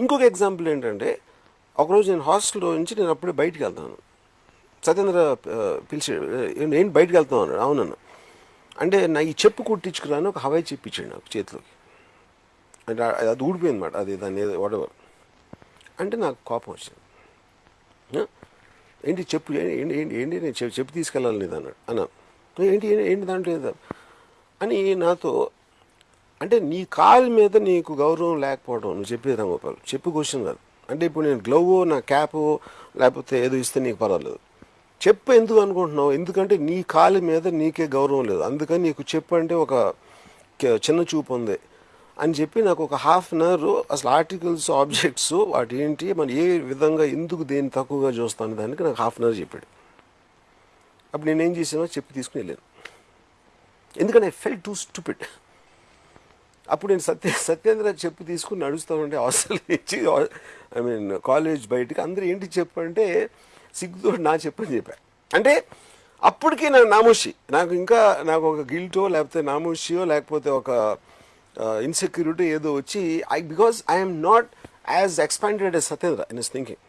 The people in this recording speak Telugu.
ఇంకొక ఎగ్జాంపుల్ ఏంటంటే ఒకరోజు నేను హాస్టల్లో నుంచి నేను అప్పుడే బయటికి వెళ్తాను. సత్యేంద్ర పిలిచి నేను ఏంటి వెళ్తాను అన్నాడు. అవునన్న. అంటే నా ఈ చెప్పు కుట్టించుకురాను ఒక హవాయి చెప్పు ఇచ్చాడు నాకు చేతిలోకి. అంటే అది ఊడిపోయింది మాట. అది దాన్ని వాడవర్ అంటే నాకు కోపం వచ్చింది. ఏంటి చెప్పు ఏంటి ఏంటి ఏంటి నేను చెప్పు తీసుకెళ్ళాలి అన్నాడు అన్నాను ఏంటి ఏంటి దాంట్లో అని నాతో అంటే నీ కాలు మీద నీకు గౌరవం లేకపోవడం నువ్వు చెప్పేది రామగోపాల్ చెప్పు క్వశ్చన్ కాదు అంటే ఇప్పుడు నేను గ్లవ్ నా క్యాప్ లేకపోతే ఏదో ఇస్తే నీకు పర్వాలేదు. చెప్పు ఎందుకు అనుకుంటున్నావు? ఎందుకంటే నీ కాలు మీద నీకే గౌరవం లేదు. అందుకని నీకు చెప్పు అంటే ఒక చిన్న చూపు ఉంది. అని చెప్పి నాకు ఒక హాఫ్ అన్ అవర్ అసలు ఆర్టికల్స్ ఆబ్జెక్ట్స్ వాటి ఏంటి మనం ఏ విధంగా ఎందుకు దేన్ని తక్కువగా చూస్తాను దానికి నాకు హాఫ్ అన్ అవర్ చెప్పాడు. అప్పుడు నేనేం చేసానో చెప్పి తీసుకుని వెళ్ళాను. ఎందుకంటే ఐ ఫెల్ టూ స్టూపిడ్ అప్పుడు నేను సత్య సత్యేంద్ర చెప్పు తీసుకుని నడుస్తూ ఉంటే హాస్టల్ నుంచి ఐ మీన్ కాలేజ్ బయటికి అందరూ ఏంటి చెప్పు అంటే సిగ్గుతో నా చెప్పని చెప్పాను అంటే అప్పటికి నాకు నామోషి నాకు ఇంకా నాకు ఒక గిల్టో లేకపోతే నామోషియో లేకపోతే ఒక ఇన్సెక్యూరిటీ ఏదో వచ్చి I because I'm not as expanded as Satyendra in is thinking